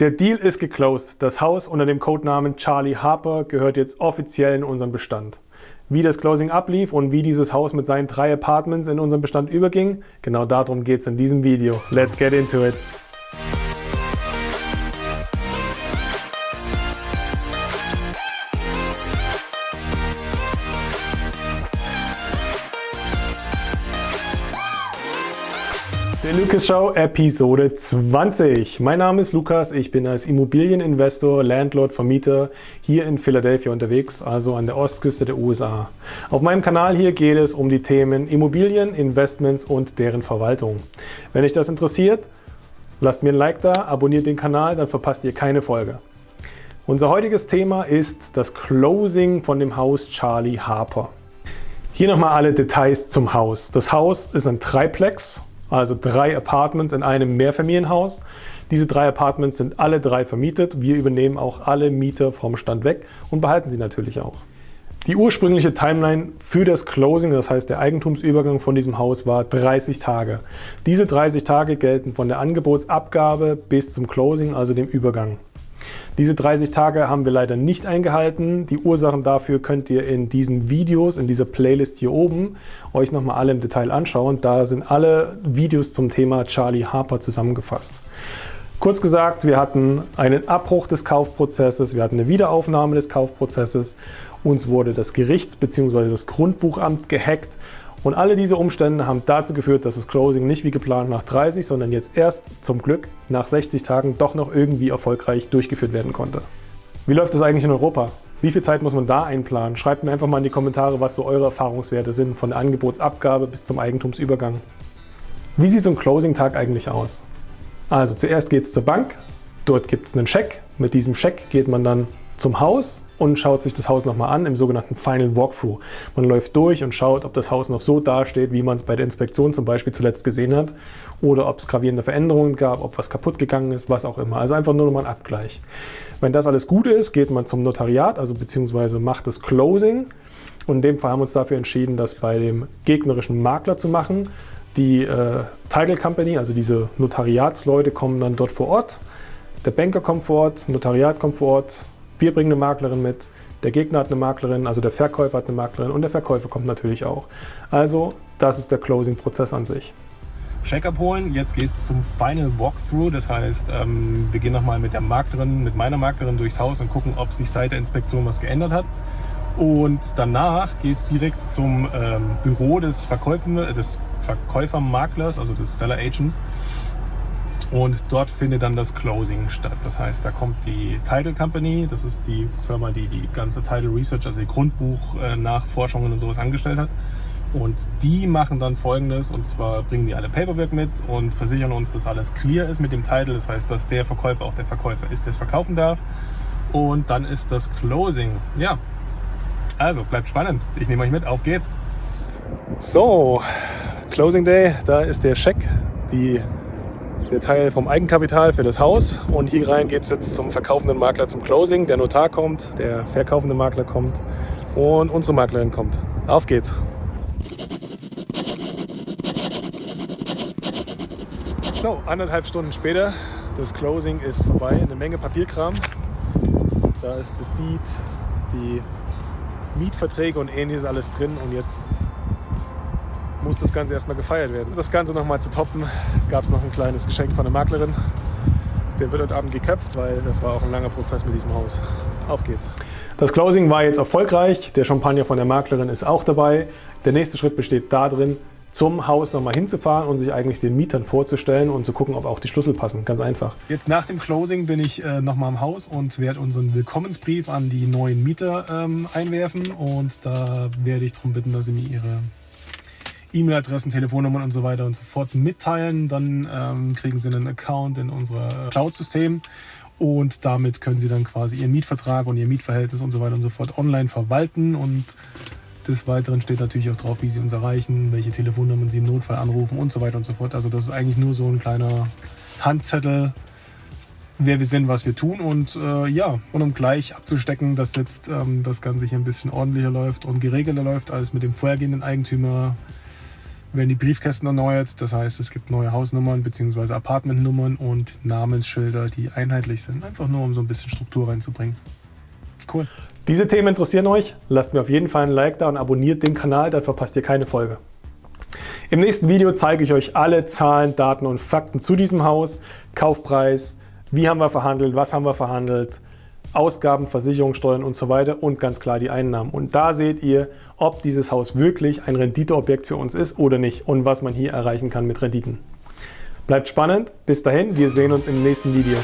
Der Deal ist geclosed. Das Haus unter dem Codenamen Charlie Harper gehört jetzt offiziell in unseren Bestand. Wie das Closing ablief und wie dieses Haus mit seinen drei Apartments in unseren Bestand überging, genau darum geht es in diesem Video. Let's get into it! Der Lucas Show Episode 20. Mein Name ist Lukas, ich bin als Immobilieninvestor, Landlord, Vermieter hier in Philadelphia unterwegs, also an der Ostküste der USA. Auf meinem Kanal hier geht es um die Themen Immobilien, Investments und deren Verwaltung. Wenn euch das interessiert, lasst mir ein Like da, abonniert den Kanal, dann verpasst ihr keine Folge. Unser heutiges Thema ist das Closing von dem Haus Charlie Harper. Hier nochmal alle Details zum Haus. Das Haus ist ein Triplex also drei Apartments in einem Mehrfamilienhaus. Diese drei Apartments sind alle drei vermietet. Wir übernehmen auch alle Mieter vom Stand weg und behalten sie natürlich auch. Die ursprüngliche Timeline für das Closing, das heißt der Eigentumsübergang von diesem Haus, war 30 Tage. Diese 30 Tage gelten von der Angebotsabgabe bis zum Closing, also dem Übergang. Diese 30 Tage haben wir leider nicht eingehalten. Die Ursachen dafür könnt ihr in diesen Videos, in dieser Playlist hier oben, euch nochmal alle im Detail anschauen. Da sind alle Videos zum Thema Charlie Harper zusammengefasst. Kurz gesagt, wir hatten einen Abbruch des Kaufprozesses, wir hatten eine Wiederaufnahme des Kaufprozesses, uns wurde das Gericht bzw. das Grundbuchamt gehackt und alle diese Umstände haben dazu geführt, dass das Closing nicht wie geplant nach 30, sondern jetzt erst zum Glück nach 60 Tagen doch noch irgendwie erfolgreich durchgeführt werden konnte. Wie läuft das eigentlich in Europa? Wie viel Zeit muss man da einplanen? Schreibt mir einfach mal in die Kommentare, was so eure Erfahrungswerte sind, von der Angebotsabgabe bis zum Eigentumsübergang. Wie sieht so ein Closing-Tag eigentlich aus? Also zuerst geht es zur Bank, dort gibt es einen Scheck. Mit diesem Scheck geht man dann zum Haus und schaut sich das Haus nochmal an im sogenannten Final Walkthrough. Man läuft durch und schaut, ob das Haus noch so dasteht, wie man es bei der Inspektion zum Beispiel zuletzt gesehen hat oder ob es gravierende Veränderungen gab, ob was kaputt gegangen ist, was auch immer. Also einfach nur nochmal ein Abgleich. Wenn das alles gut ist, geht man zum Notariat, also beziehungsweise macht das Closing. Und in dem Fall haben wir uns dafür entschieden, das bei dem gegnerischen Makler zu machen. Die äh, Title Company, also diese Notariatsleute, kommen dann dort vor Ort. Der Banker kommt vor Ort, Notariat kommt vor Ort, wir bringen eine Maklerin mit, der Gegner hat eine Maklerin, also der Verkäufer hat eine Maklerin und der Verkäufer kommt natürlich auch. Also das ist der Closing-Prozess an sich. Check abholen, jetzt geht es zum Final Walkthrough, das heißt, ähm, wir gehen nochmal mit der Maklerin, mit meiner Maklerin durchs Haus und gucken, ob sich seit der Inspektion was geändert hat. Und danach geht es direkt zum ähm, Büro des, Verkäufer, des Verkäufermaklers, also des Seller Agents und dort findet dann das Closing statt. Das heißt, da kommt die Title Company, das ist die Firma, die die ganze Title Research, also die Grundbuch-Nachforschungen und sowas angestellt hat. Und die machen dann folgendes, und zwar bringen die alle Paperwork mit und versichern uns, dass alles clear ist mit dem Title. Das heißt, dass der Verkäufer auch der Verkäufer ist, der es verkaufen darf. Und dann ist das Closing. Ja, also bleibt spannend. Ich nehme euch mit, auf geht's. So, Closing Day, da ist der Scheck, die der Teil vom Eigenkapital für das Haus. Und hier rein geht es jetzt zum verkaufenden Makler zum Closing. Der Notar kommt, der verkaufende Makler kommt und unsere Maklerin kommt. Auf geht's! So, anderthalb Stunden später, das Closing ist vorbei, eine Menge Papierkram. Da ist das Deed, die Mietverträge und ähnliches alles drin und jetzt muss das Ganze erstmal gefeiert werden. Das Ganze nochmal zu toppen, gab es noch ein kleines Geschenk von der Maklerin. Der wird heute Abend geköpft, weil das war auch ein langer Prozess mit diesem Haus. Auf geht's. Das Closing war jetzt erfolgreich. Der Champagner von der Maklerin ist auch dabei. Der nächste Schritt besteht darin, zum Haus nochmal hinzufahren und sich eigentlich den Mietern vorzustellen und zu gucken, ob auch die Schlüssel passen. Ganz einfach. Jetzt nach dem Closing bin ich äh, nochmal im Haus und werde unseren Willkommensbrief an die neuen Mieter ähm, einwerfen. Und da werde ich darum bitten, dass sie mir ihre E-Mail-Adressen, Telefonnummern und so weiter und so fort mitteilen. Dann ähm, kriegen Sie einen Account in unser Cloud-System und damit können Sie dann quasi Ihren Mietvertrag und Ihr Mietverhältnis und so weiter und so fort online verwalten und des Weiteren steht natürlich auch drauf, wie Sie uns erreichen, welche Telefonnummern Sie im Notfall anrufen und so weiter und so fort. Also das ist eigentlich nur so ein kleiner Handzettel, wer wir sind, was wir tun und äh, ja, und um gleich abzustecken, dass jetzt ähm, das Ganze hier ein bisschen ordentlicher läuft und geregelter läuft als mit dem vorhergehenden Eigentümer, werden die Briefkästen erneuert. Das heißt, es gibt neue Hausnummern bzw. Apartmentnummern und Namensschilder, die einheitlich sind. Einfach nur, um so ein bisschen Struktur reinzubringen. Cool. Diese Themen interessieren euch? Lasst mir auf jeden Fall ein Like da und abonniert den Kanal, dann verpasst ihr keine Folge. Im nächsten Video zeige ich euch alle Zahlen, Daten und Fakten zu diesem Haus, Kaufpreis, wie haben wir verhandelt, was haben wir verhandelt, Ausgaben, Versicherungssteuern und so weiter und ganz klar die Einnahmen. Und da seht ihr, ob dieses Haus wirklich ein Renditeobjekt für uns ist oder nicht und was man hier erreichen kann mit Renditen. Bleibt spannend, bis dahin, wir sehen uns im nächsten Video.